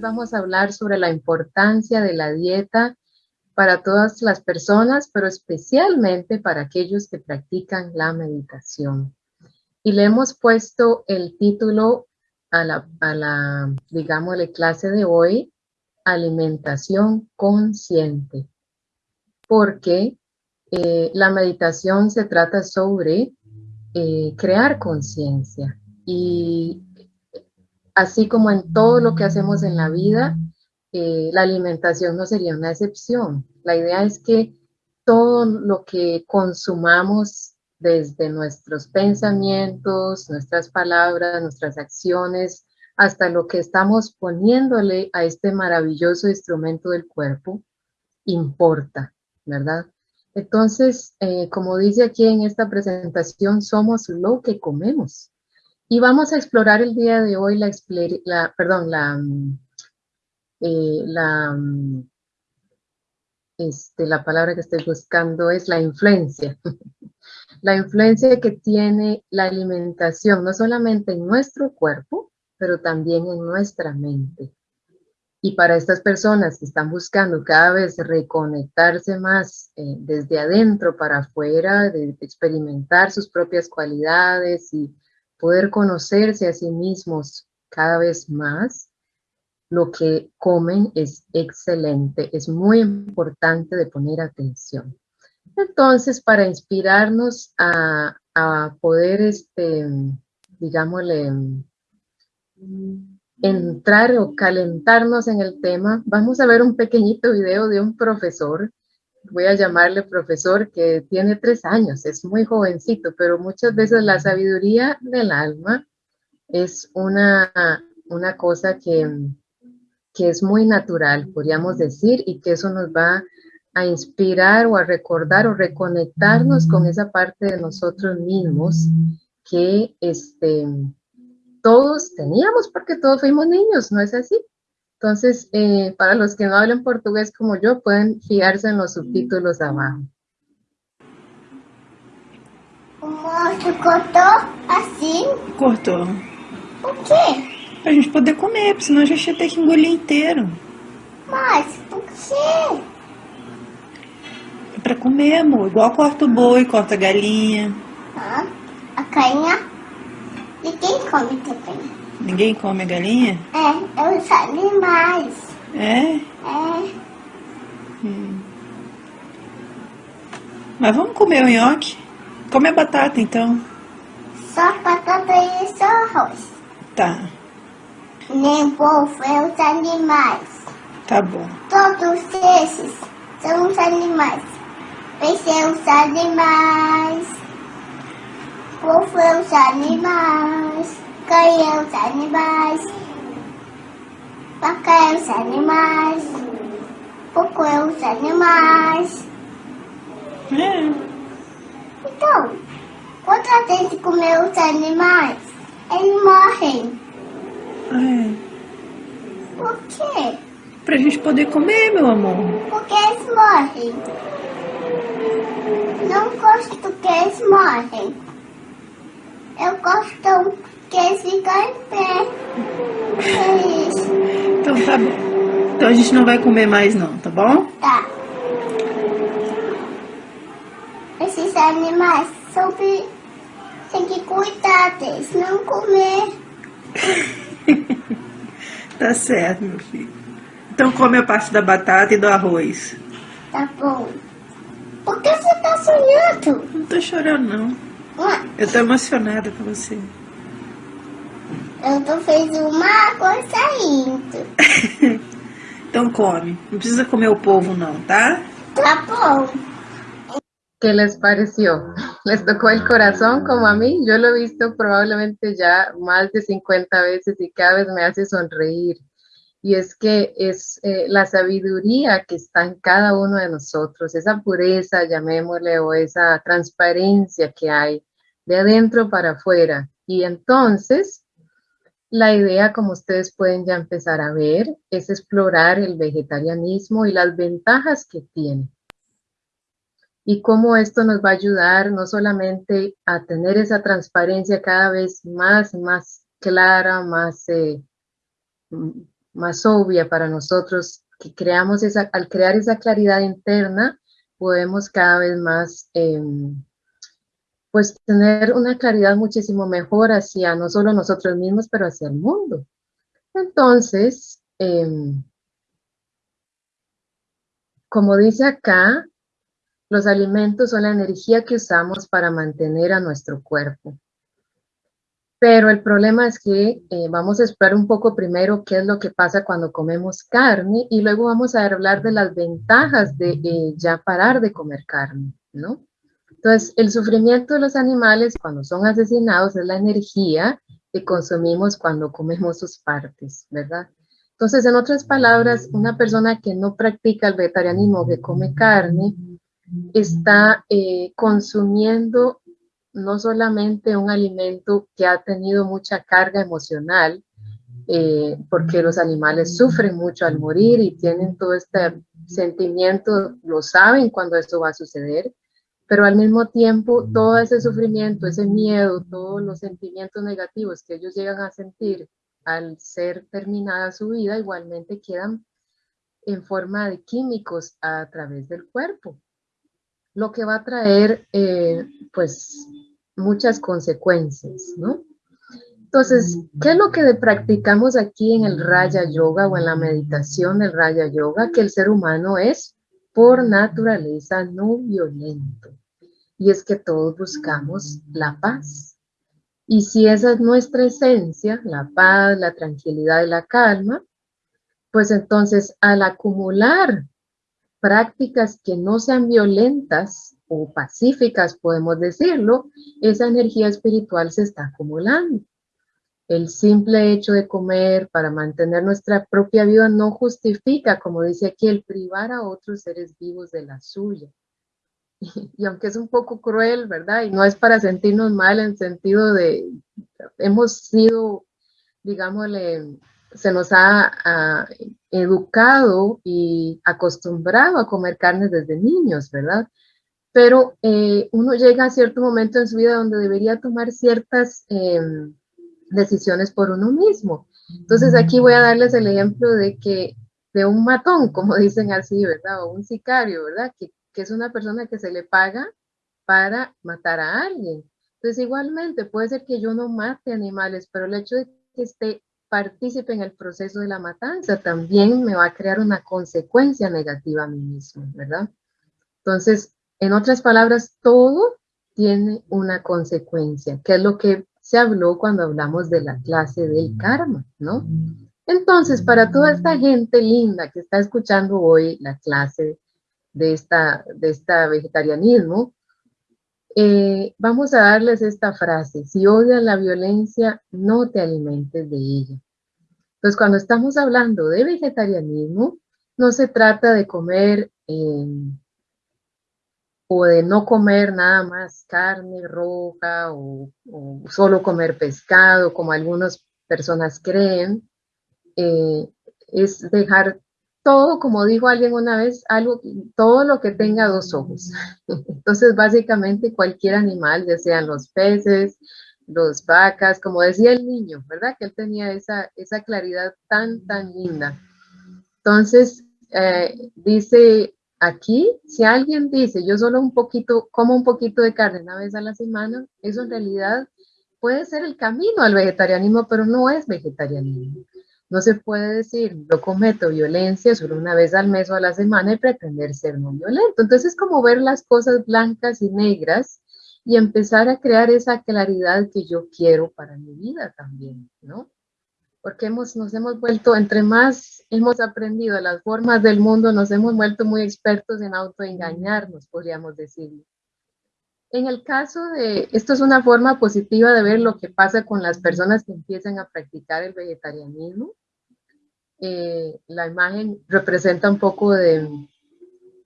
vamos a hablar sobre la importancia de la dieta para todas las personas, pero especialmente para aquellos que practican la meditación. Y le hemos puesto el título a la, a la digámosle, clase de hoy, alimentación consciente, porque eh, la meditación se trata sobre eh, crear conciencia y así como en todo lo que hacemos en la vida, eh, la alimentación no sería una excepción. La idea es que todo lo que consumamos desde nuestros pensamientos, nuestras palabras, nuestras acciones, hasta lo que estamos poniéndole a este maravilloso instrumento del cuerpo, importa, ¿verdad? Entonces, eh, como dice aquí en esta presentación, somos lo que comemos. Y vamos a explorar el día de hoy la, perdón, la, mm, eh, mm, este, la palabra que estoy buscando es la influencia. la influencia que tiene la alimentación, no solamente en nuestro cuerpo, pero también en nuestra mente. Y para estas personas que están buscando cada vez reconectarse más eh, desde adentro para afuera, de experimentar sus propias cualidades y poder conocerse a sí mismos cada vez más, lo que comen es excelente, es muy importante de poner atención. Entonces, para inspirarnos a, poder, este, digámosle, entrar o calentarnos en el tema, vamos a ver un pequeñito video de un profesor voy a llamarle profesor, que tiene tres años, es muy jovencito, pero muchas veces la sabiduría del alma es una, una cosa que, que es muy natural, podríamos decir, y que eso nos va a inspirar o a recordar o reconectarnos con esa parte de nosotros mismos que este, todos teníamos porque todos fuimos niños, ¿no es así? Entonces, eh, para los que no hablan portugués como yo, pueden fijarse en los subtítulos abajo. O monstro cortou assim? Cortou. Por quê? Pra gente poder comer, porque senão a gente ia ter que engolir inteiro. Mas, por quê? É pra comer, amor. Igual corta o boi, corta a galinha. Ah, a cainha? E quem come também? Ninguém come a galinha? É, os animais. É? É. Hum. Mas vamos comer o nhoque? Come a batata, então. Só batata e só arroz. Tá. Nem povo é os animais. Tá bom. Todos esses são os animais. Peixe é os animais. Povo é os animais. É os animais. Vaca é os animais. É os animais. É. Então, quando a gente comer os animais, eles morrem. É. Por quê? Pra gente poder comer, meu amor. Porque eles morrem. Não gosto que eles morrem. Eu gosto que eles ficam em pé. É isso. Então tá bom. Então a gente não vai comer mais não, tá bom? Tá. Esses animais são tem que cuidar deles, não comer. tá certo, meu filho. Então come a parte da batata e do arroz. Tá bom. Por que você tá sonhando? Não tô chorando, não. Eu tô emocionada com você. Eu tô fez uma coisa saindo. Então come. Não precisa comer o povo não, tá? Tá bom. ¿Qué les pareció? ¿Les tocó el corazón como a mí? Yo lo he visto probablemente ya más de 50 veces y cada vez me hace sonreír. Y es que es eh, la sabiduría que está en cada uno de nosotros, esa pureza, llamémosle, o esa transparencia que hay de adentro para afuera. Y entonces, la idea, como ustedes pueden ya empezar a ver, es explorar el vegetarianismo y las ventajas que tiene. Y cómo esto nos va a ayudar no solamente a tener esa transparencia cada vez más, más clara, más, eh, más obvia para nosotros, que creamos esa, al crear esa claridad interna, podemos cada vez más em, pues tener una claridad muchísimo mejor hacia no solo nosotros mismos, pero hacia el mundo. Entonces, em, como dice acá, los alimentos son la energía que usamos para mantener a nuestro cuerpo. Pero el problema es que eh, vamos a explorar un poco primero qué es lo que pasa cuando comemos carne y luego vamos a hablar de las ventajas de eh, ya parar de comer carne, ¿no? Entonces, el sufrimiento de los animales cuando son asesinados es la energía que consumimos cuando comemos sus partes, ¿verdad? Entonces, en otras palabras, una persona que no practica el vegetarianismo, que come carne, está eh, consumiendo no solamente un alimento que ha tenido mucha carga emocional, eh, porque los animales sufren mucho al morir y tienen todo este sentimiento, lo saben cuando esto va a suceder, pero al mismo tiempo todo ese sufrimiento, ese miedo, todos los sentimientos negativos que ellos llegan a sentir al ser terminada su vida, igualmente quedan en forma de químicos a través del cuerpo lo que va a traer eh, pues muchas consecuencias, ¿no? Entonces, ¿qué es lo que practicamos aquí en el Raya Yoga o en la meditación del Raya Yoga? Que el ser humano es por naturaleza no violento. Y es que todos buscamos la paz. Y si esa es nuestra esencia, la paz, la tranquilidad y la calma, pues entonces al acumular prácticas que no sean violentas o pacíficas, podemos decirlo, esa energía espiritual se está acumulando. El simple hecho de comer para mantener nuestra propia vida no justifica, como dice aquí, el privar a otros seres vivos de la suya. Y, aunque es un poco cruel, ¿verdad? Y no es para sentirnos mal en sentido de, hemos sido, digámosle, se nos ha, educado y acostumbrado a comer carnes desde niños, ¿verdad? Pero eh, uno llega a cierto momento en su vida donde debería tomar ciertas em, decisiones por uno mismo. Entonces aquí voy a darles el ejemplo de que de un matón, como dicen así, ¿verdad? O un sicario, ¿verdad? Que, que es una persona que se le paga para matar a alguien. Entonces igualmente puede ser que yo no mate animales, pero el hecho de que esté participe en el proceso de la matanza, también me va a crear una consecuencia negativa a mí mismo, ¿verdad? Entonces, en otras palabras, todo tiene una consecuencia, que es lo que se habló cuando hablamos de la clase del karma, ¿no? Entonces, para toda esta gente linda que está escuchando hoy la clase de esta, de esta vegetarianismo, eh, vamos a darles esta frase, si odias la violencia, no te alimentes de ella. Entonces, cuando estamos hablando de vegetarianismo, no se trata de comer em, o de no comer nada más carne roja o, solo comer pescado, como algunas personas creen. Eh, es dejar todo, como dijo alguien una vez, algo, todo lo que tenga dos ojos. Entonces, básicamente cualquier animal, ya sean los peces, los vacas, como decía el niño, ¿verdad? Que él tenía esa, esa claridad tan, tan linda. Entonces, eh, dice aquí, si alguien dice, yo solo un poquito, como un poquito de carne una vez a la semana, eso en realidad puede ser el camino al vegetarianismo, pero no es vegetarianismo. No se puede decir, yo cometo violencia solo una vez al mes o a la semana y pretender ser no violento. Entonces es como ver las cosas blancas y negras y empezar a crear esa claridad que yo quiero para mi vida también, ¿no? Porque hemos, nos hemos vuelto, entre más hemos aprendido las formas del mundo, nos hemos vuelto muy expertos en autoengañarnos, podríamos decirlo. En el caso de, esto es una forma positiva de ver lo que pasa con las personas que empiezan a practicar el vegetarianismo. Eh, la imagen representa un poco de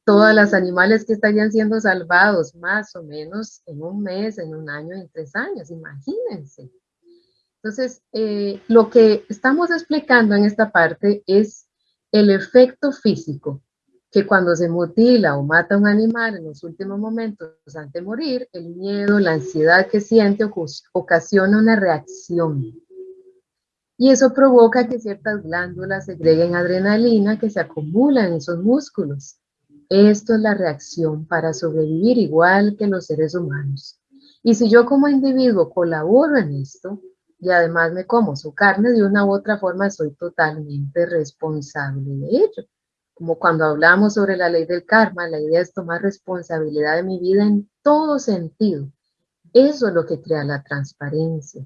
todos los animales que estarían siendo salvados más o menos en un mes, en un año, en tres años, imagínense. Entonces, eh, lo que estamos explicando en esta parte es el efecto físico, que cuando se mutila o mata un animal en los últimos momentos antes de morir, el miedo, la ansiedad que siente ocasiona una reacción Y eso provoca que ciertas glándulas segreguen adrenalina que se acumula en esos músculos. Esto es la reacción para sobrevivir igual que los seres humanos. Y si yo como individuo colaboro en esto y además me como su carne, de una u otra forma soy totalmente responsable de ello. Como cuando hablamos sobre la ley del karma, la idea es tomar responsabilidad de mi vida en todo sentido. Eso es lo que crea la transparencia.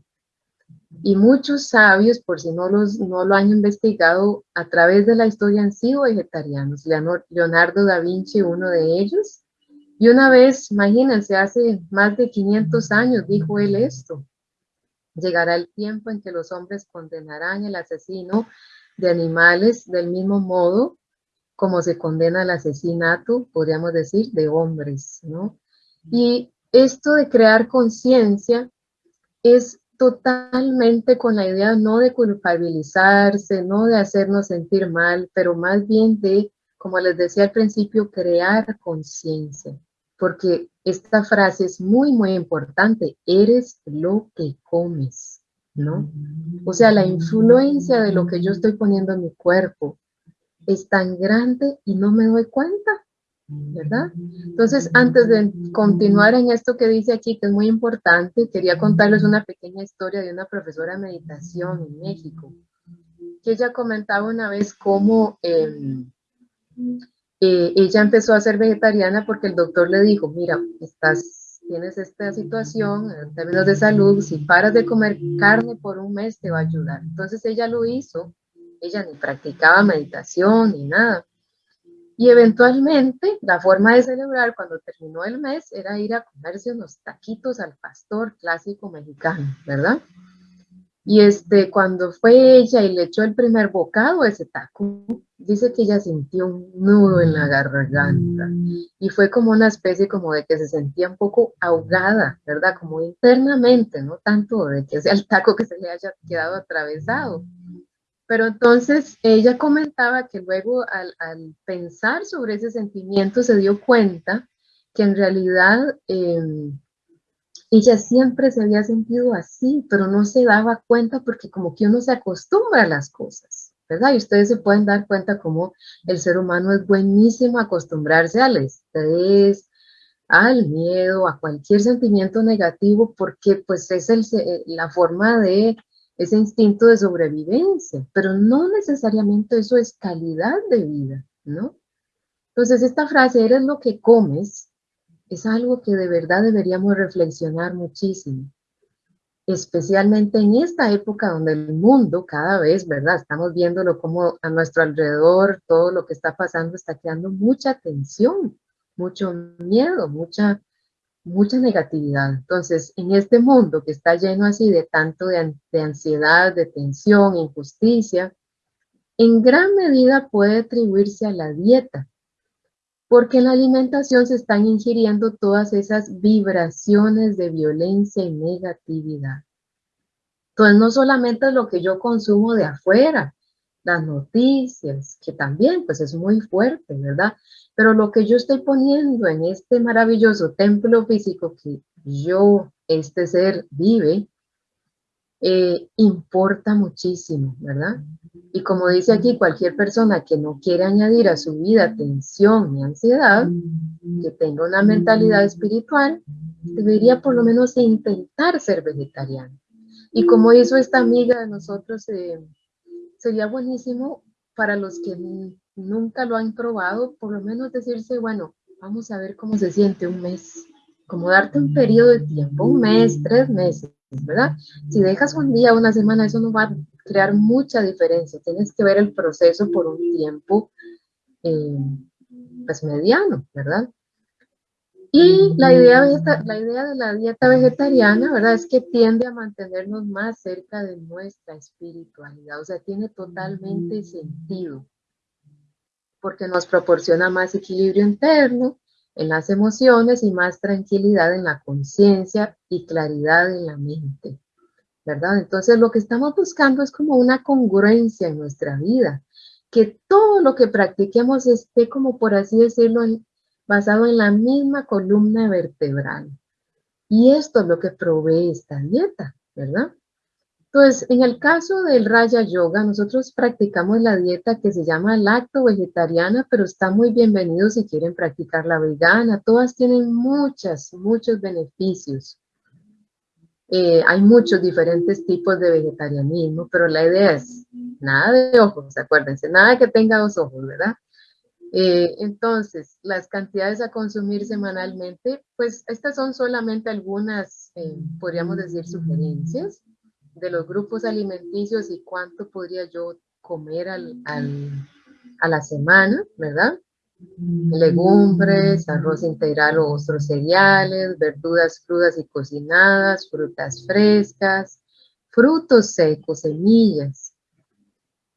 Y muchos sabios, por si no, los, no lo han investigado, a través de la historia han sido vegetarianos. Leonardo da Vinci, uno de ellos. Y una vez, imagínense, hace más de 500 años dijo él esto. Llegará el tiempo en que los hombres condenarán el asesino de animales del mismo modo como se condena el asesinato, podríamos decir, de hombres, ¿no? Y esto de crear conciencia es totalmente con la idea no de culpabilizarse, no de hacernos sentir mal, pero más bien de, como les decía al principio, crear conciencia. Porque esta frase es muy, muy importante. Eres lo que comes, ¿no? O sea, la influencia de lo que yo estoy poniendo en mi cuerpo es tan grande y no me doy cuenta. ¿Verdad? Entonces, antes de continuar en esto que dice aquí, que es muy importante, quería contarles una pequeña historia de una profesora de meditación en México, que ella comentaba una vez cómo em, eh, ella empezó a ser vegetariana porque el doctor le dijo, mira, estás, tienes esta situación en términos de salud, si paras de comer carne por un mes te va a ayudar. Entonces ella lo hizo, ella ni practicaba meditación ni nada y eventualmente la forma de celebrar cuando terminó el mes era ir a comerse unos taquitos al pastor clásico mexicano, ¿verdad? Y este, cuando fue ella y le echó el primer bocado a ese taco, dice que ella sintió un nudo en la garganta y fue como una especie como de que se sentía un poco ahogada, ¿verdad? Como internamente, no tanto de que sea el taco que se le haya quedado atravesado. Pero entonces ella comentaba que luego al, pensar sobre ese sentimiento se dio cuenta que en realidad em, ella siempre se había sentido así, pero no se daba cuenta porque como que uno se acostumbra a las cosas, ¿verdad? Y ustedes se pueden dar cuenta como el ser humano es buenísimo acostumbrarse al estrés, al miedo, a cualquier sentimiento negativo, porque pues es la forma de ese instinto de sobrevivencia, pero no necesariamente eso es calidad de vida, ¿no? Entonces esta frase, eres lo que comes, es algo que de verdad deberíamos reflexionar muchísimo, especialmente en esta época donde el mundo cada vez, ¿verdad? Estamos viéndolo como a nuestro alrededor, todo lo que está pasando está creando mucha tensión, mucho miedo, mucha mucha negatividad. Entonces, en este mundo que está lleno así de tanto de, ansiedad, de tensión, injusticia, en gran medida puede atribuirse a la dieta, porque en la alimentación se están ingiriendo todas esas vibraciones de violencia y negatividad. Entonces, no solamente lo que yo consumo de afuera, las noticias, que también pues es muy fuerte, ¿verdad? Pero lo que yo estoy poniendo en este maravilloso templo físico que yo, este ser, vive, eh, importa muchísimo, ¿verdad? Y como dice aquí, cualquier persona que no quiere añadir a su vida tensión y ansiedad, que tenga una mentalidad espiritual, debería por lo menos intentar ser vegetariano. Y como hizo esta amiga de nosotros, eh, sería buenísimo para los que nunca lo han probado, por lo menos decirse, bueno, vamos a ver cómo se siente un mes, como darte un periodo de tiempo, un mes, tres meses, ¿verdad? Si dejas un día, una semana, eso no va a crear mucha diferencia, tienes que ver el proceso por un tiempo, eh, pues mediano, ¿verdad? Y la idea, la idea de la dieta vegetariana, ¿verdad? Es que tiende a mantenernos más cerca de nuestra espiritualidad, o sea, tiene totalmente sentido, porque nos proporciona más equilibrio interno en las emociones y más tranquilidad en la conciencia y claridad en la mente, ¿verdad? Entonces lo que estamos buscando es como una congruencia en nuestra vida, que todo lo que practiquemos esté como por así decirlo basado en la misma columna vertebral. Y esto es lo que provee esta dieta, ¿verdad? Entonces, en el caso del Raya Yoga, nosotros practicamos la dieta que se llama lacto vegetariana, pero está muy bienvenido si quieren practicar la vegana. Todas tienen muchas, muchos beneficios. Eh, hay muchos diferentes tipos de vegetarianismo, pero la idea es nada de ojos, acuérdense, nada que tenga dos ojos, ¿verdad? Eh, entonces, las cantidades a consumir semanalmente, pues estas son solamente algunas, eh, podríamos decir, sugerencias de los grupos alimenticios y cuánto podría yo comer al, a la semana, ¿verdad? Legumbres, arroz integral o otros cereales, verduras crudas y cocinadas, frutas frescas, frutos secos, semillas.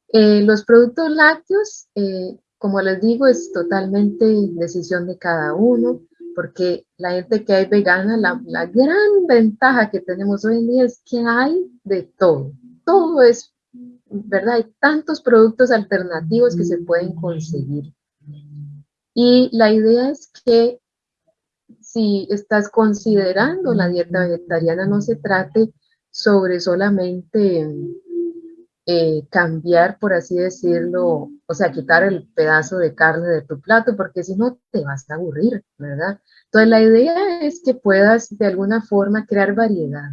Eh, los productos lácteos, eh, como les digo, es totalmente decisión de cada uno porque la gente que hay vegana, la, la, gran ventaja que tenemos hoy en día es que hay de todo. Todo es, ¿verdad? Hay tantos productos alternativos que se pueden conseguir. Y la idea es que si estás considerando la dieta vegetariana, no se trate sobre solamente eh, cambiar, por así decirlo, o sea, quitar el pedazo de carne de tu plato, porque si no te vas a aburrir, ¿verdad? Entonces la idea es que puedas de alguna forma crear variedad.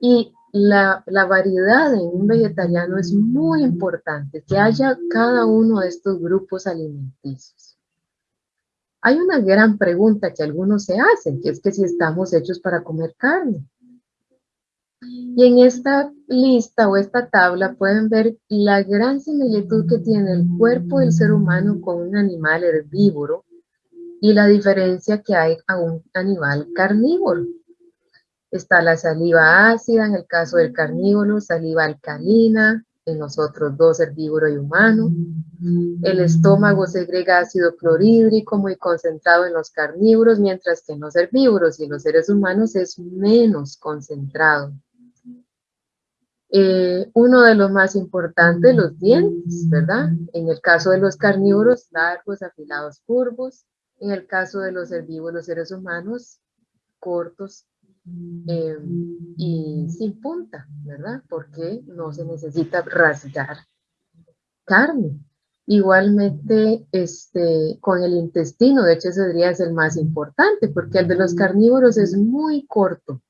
Y la, la variedad en un vegetariano es muy importante, que haya cada uno de estos grupos alimenticios. Hay una gran pregunta que algunos se hacen, que es que si estamos hechos para comer carne. Y en esta lista o esta tabla pueden ver la gran similitud que tiene el cuerpo del ser humano con un animal herbívoro y la diferencia que hay a un animal carnívoro. Está la saliva ácida en el caso del carnívoro, saliva alcalina en los otros dos, herbívoro y humano. El estómago segrega ácido clorhídrico muy concentrado en los carnívoros, mientras que en los herbívoros y en los seres humanos es menos concentrado. Eh, uno de los más importantes, los dientes, ¿verdad? En el caso de los carnívoros, largos, afilados, curvos. En el caso de los herbívoros, seres humanos, cortos eh, y sin punta, ¿verdad? Porque no se necesita rasgar carne. Igualmente, este, con el intestino, de hecho ese es el más importante, porque el de los carnívoros es muy corto,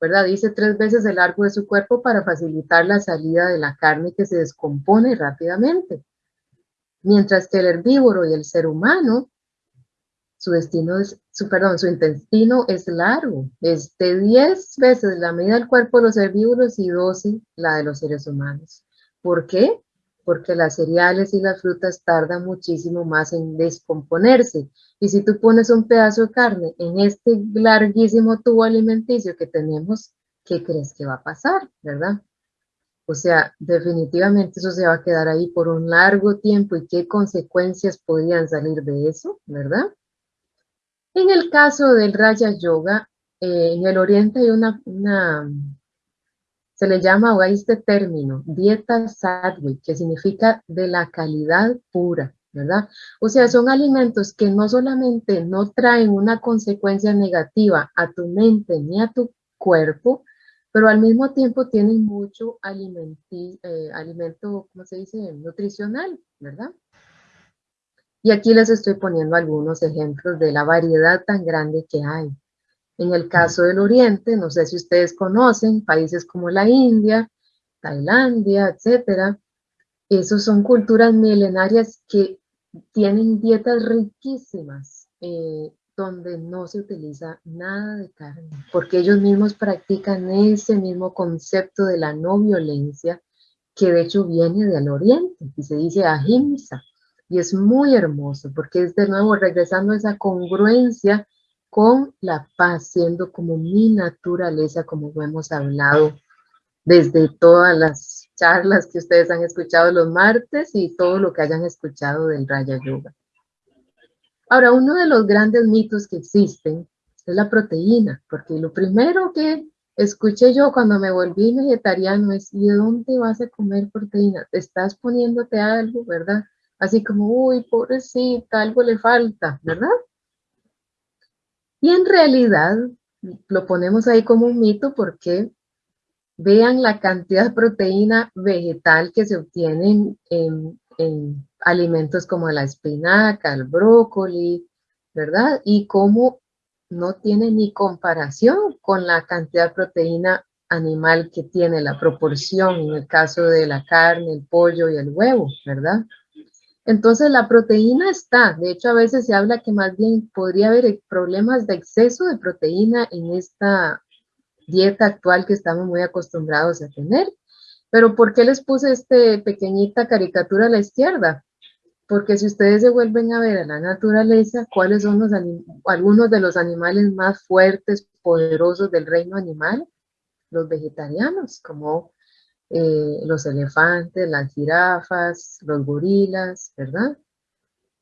¿verdad? Dice tres veces el largo de su cuerpo para facilitar la salida de la carne que se descompone rápidamente. Mientras que el herbívoro y el ser humano, su destino es, su, perdón, su intestino es largo, es de 10 veces la medida del cuerpo de los herbívoros y 12 la de los seres humanos. ¿Por qué? Porque las cereales y las frutas tardan muchísimo más en descomponerse y si tú pones un pedazo de carne en este larguísimo tubo alimenticio que tenemos, ¿qué crees que va a pasar, verdad? O sea, definitivamente eso se va a quedar ahí por un largo tiempo y qué consecuencias podrían salir de eso, ¿verdad? En el caso del Raya Yoga, eh, en el Oriente hay una, una se le llama, o este término, dieta sadhvi, que significa de la calidad pura. ¿verdad? O sea, son alimentos que no solamente no traen una consecuencia negativa a tu mente ni a tu cuerpo, pero al mismo tiempo tienen mucho eh, alimento, ¿cómo se dice? Nutricional, ¿verdad? Y aquí les estoy poniendo algunos ejemplos de la variedad tan grande que hay. En el caso del Oriente, no sé si ustedes conocen, países como la India, Tailandia, etcétera, esos son culturas milenarias que tienen dietas riquísimas eh, donde no se utiliza nada de carne, porque ellos mismos practican ese mismo concepto de la no violencia que de hecho viene del oriente y se dice ahimsa y es muy hermoso porque es de nuevo regresando a esa congruencia con la paz, siendo como mi naturaleza, como hemos hablado desde todas las charlas que ustedes han escuchado los martes y todo lo que hayan escuchado del Raya Yoga. Ahora, uno de los grandes mitos que existen es la proteína, porque lo primero que escuché yo cuando me volví vegetariano es, ¿y de dónde vas a comer proteína? Te estás poniéndote algo, ¿verdad? Así como, uy, pobrecita, algo le falta, ¿verdad? Y en realidad lo ponemos ahí como un mito porque vean la cantidad de proteína vegetal que se obtiene en, en alimentos como la espinaca, el brócoli, ¿verdad? Y cómo no tiene ni comparación con la cantidad de proteína animal que tiene la proporción en el caso de la carne, el pollo y el huevo, ¿verdad? Entonces la proteína está, de hecho a veces se habla que más bien podría haber problemas de exceso de proteína en esta dieta actual que estamos muy acostumbrados a tener. Pero ¿por qué les puse esta pequeñita caricatura a la izquierda? Porque si ustedes se vuelven a ver a la naturaleza, ¿cuáles son los algunos de los animales más fuertes, poderosos del reino animal? Los vegetarianos, como eh, los elefantes, las jirafas, los gorilas, ¿verdad?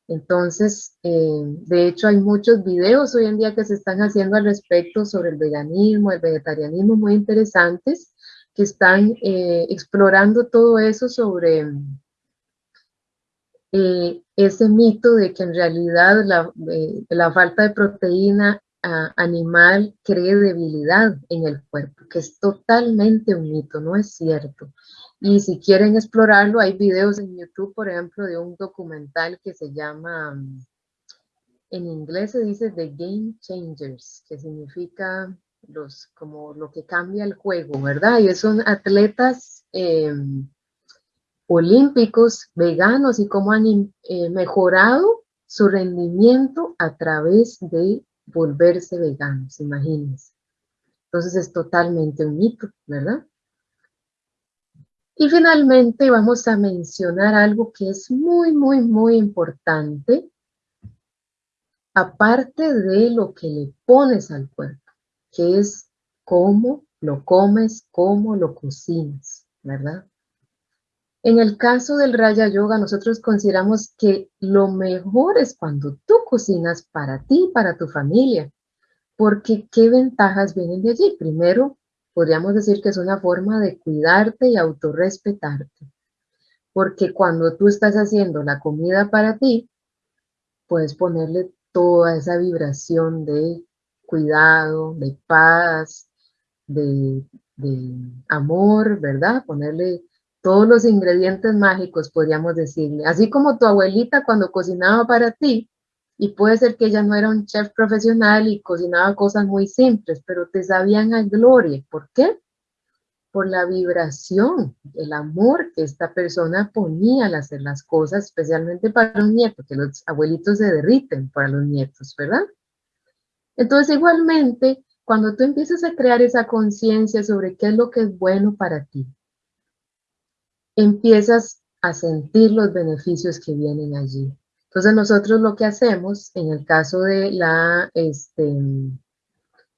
Entonces, eh, de hecho hay muchos videos hoy en día que se están haciendo al respecto sobre el veganismo, el vegetarianismo, muy interesantes, que están eh, explorando todo eso sobre ese mito de que en realidad la, la falta de proteína animal cree debilidad en el cuerpo, que es totalmente un mito, no es cierto. Y si quieren explorarlo, hay videos en YouTube, por ejemplo, de un documental que se llama, en inglés se dice The Game Changers, que significa los, como lo que cambia el juego, ¿verdad? Y son atletas em, olímpicos, veganos, y cómo han eh, mejorado su rendimiento a través de volverse veganos, imagínense. Entonces es totalmente un mito, ¿verdad? Y finalmente vamos a mencionar algo que es muy, muy, muy importante, aparte de lo que le pones al cuerpo, que es cómo lo comes, cómo lo cocinas, ¿verdad? En el caso del Raya Yoga, nosotros consideramos que lo mejor es cuando tú cocinas para ti, para tu familia, porque ¿qué ventajas vienen de allí? Primero, podríamos decir que es una forma de cuidarte y autorrespetarte, porque cuando tú estás haciendo la comida para ti, puedes ponerle toda esa vibración de cuidado, de paz, de, de amor, ¿verdad? Ponerle todos los ingredientes mágicos, podríamos decirle. Así como tu abuelita cuando cocinaba para ti, y puede ser que ella no era un chef profesional y cocinaba cosas muy simples, pero te sabían a gloria. ¿Por qué? Por la vibración, el amor que esta persona ponía al hacer las cosas, especialmente para los nietos, que los abuelitos se derriten para los nietos, ¿verdad? Entonces, igualmente, cuando tú empiezas a crear esa conciencia sobre qué es lo que es bueno para ti, empiezas a sentir los beneficios que vienen allí. Entonces nosotros lo que hacemos en el caso de la, este,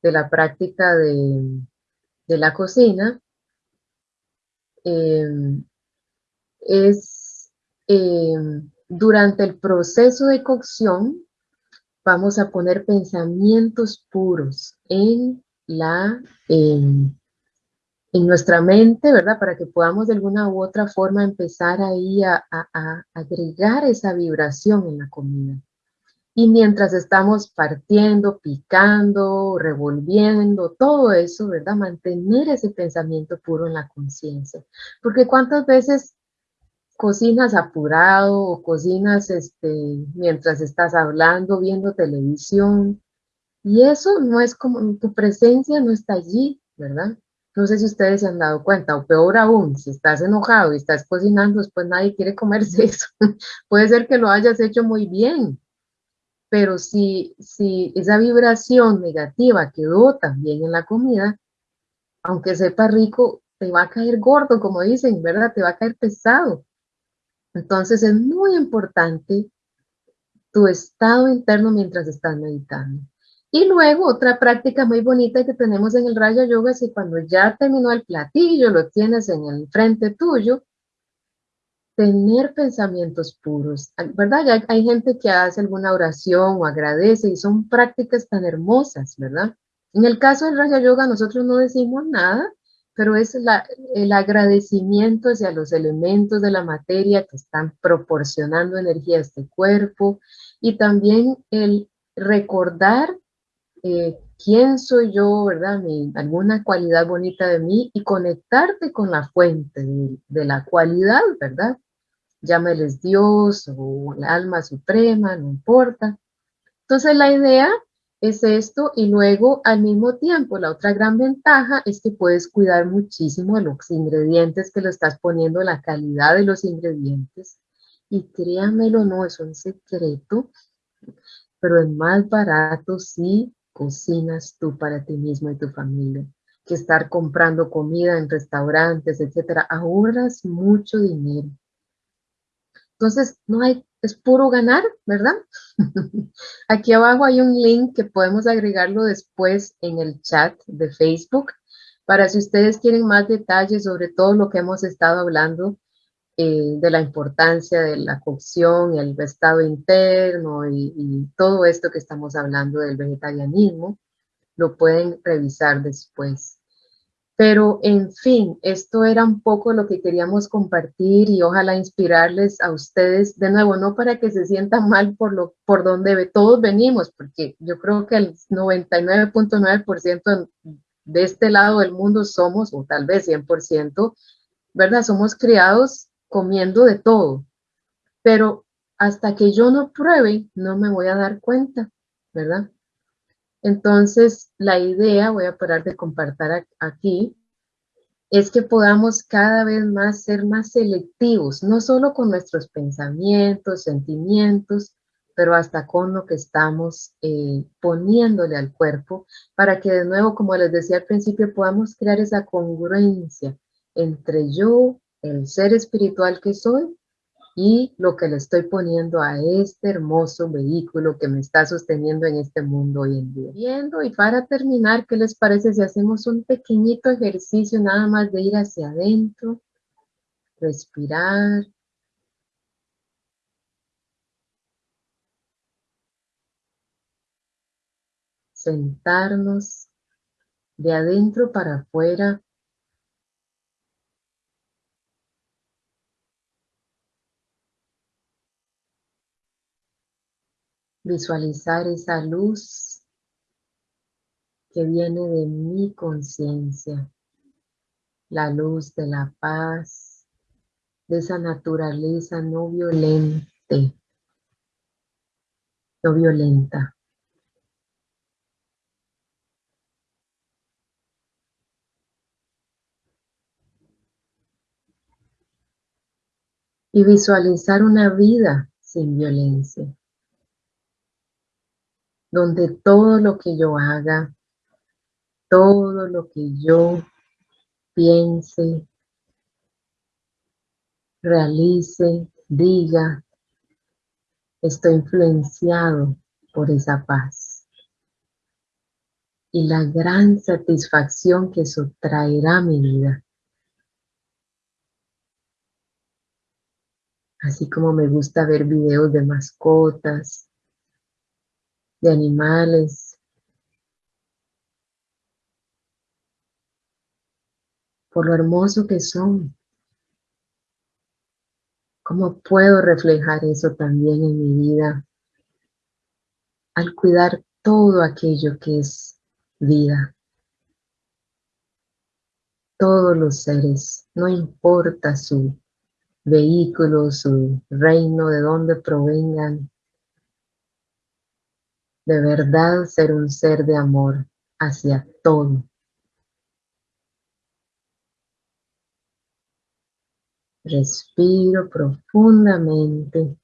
de la práctica de, la cocina em, es em, durante el proceso de cocción vamos a poner pensamientos puros en la, em, en nuestra mente, ¿verdad? Para que podamos de alguna u otra forma empezar ahí a, agregar esa vibración en la comida. Y mientras estamos partiendo, picando, revolviendo, todo eso, ¿verdad? Mantener ese pensamiento puro en la conciencia. Porque cuántas veces cocinas apurado o cocinas este, mientras estás hablando, viendo televisión. Y eso no es como, tu presencia no está allí, ¿verdad? No sé si ustedes se han dado cuenta, o peor aún, si estás enojado y estás cocinando, después nadie quiere comerse eso. Puede ser que lo hayas hecho muy bien, pero si, si esa vibración negativa quedó también en la comida, aunque sepa rico, te va a caer gordo, como dicen, ¿verdad? Te va a caer pesado. Entonces es muy importante tu estado interno mientras estás meditando. Y luego otra práctica muy bonita que tenemos en el Raya Yoga es que cuando ya terminó el platillo, lo tienes en el frente tuyo, tener pensamientos puros, ¿verdad? Ya hay gente que hace alguna oración o agradece y son prácticas tan hermosas, ¿verdad? En el caso del Raya Yoga nosotros no decimos nada, pero es el agradecimiento hacia los elementos de la materia que están proporcionando energía a este cuerpo y también el recordar eh, quién soy yo, ¿verdad? Mi, alguna cualidad bonita de mí y conectarte con la fuente de, la cualidad, ¿verdad? Llámeles Dios o la alma suprema, no importa. Entonces la idea es esto y luego al mismo tiempo la otra gran ventaja es que puedes cuidar muchísimo de los ingredientes que lo estás poniendo, la calidad de los ingredientes y créanmelo, no es un secreto, pero es más barato si cocinas tú para ti mismo y tu familia que estar comprando comida en restaurantes, etcétera. Ahorras mucho dinero. Entonces, no hay, es puro ganar, ¿verdad? Aquí abajo hay un link que podemos agregarlo después en el chat de Facebook para si ustedes quieren más detalles sobre todo lo que hemos estado hablando eh, de la importancia de la cocción, el estado interno y, todo esto que estamos hablando del vegetarianismo, lo pueden revisar después. Pero, en fin, esto era un poco lo que queríamos compartir y ojalá inspirarles a ustedes, de nuevo, no para que se sientan mal por, lo, por donde todos venimos, porque yo creo que el 99.9% de este lado del mundo somos, o tal vez 100%, ¿verdad? Somos criados comiendo de todo, pero hasta que yo no pruebe, no me voy a dar cuenta, ¿verdad? Entonces, la idea, voy a parar de compartir aquí, es que podamos cada vez más ser más selectivos, no solo con nuestros pensamientos, sentimientos, pero hasta con lo que estamos eh, poniéndole al cuerpo, para que de nuevo, como les decía al principio, podamos crear esa congruencia entre yo el ser espiritual que soy y lo que le estoy poniendo a este hermoso vehículo que me está sosteniendo en este mundo hoy en día. Y para terminar, ¿qué les parece si hacemos un pequeñito ejercicio nada más de ir hacia adentro, respirar, sentarnos de adentro para afuera visualizar esa luz que viene de mi conciencia, la luz de la paz, de esa naturaleza no violente, no violenta. Y visualizar una vida sin violencia donde todo lo que yo haga, todo lo que yo piense, realice, diga, estoy influenciado por esa paz. Y la gran satisfacción que eso traerá a mi vida. Así como me gusta ver videos de mascotas, de animales, por lo hermoso que son. ¿Cómo puedo reflejar eso también en mi vida al cuidar todo aquello que es vida? Todos los seres, no importa su vehículo, su reino, de dónde provengan, de verdad ser un ser de amor hacia todo. Respiro profundamente.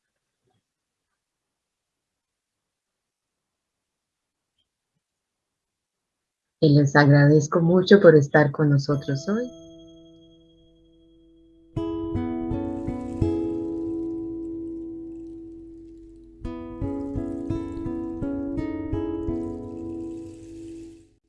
Y les agradezco mucho por estar con nosotros hoy.